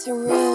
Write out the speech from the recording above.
surround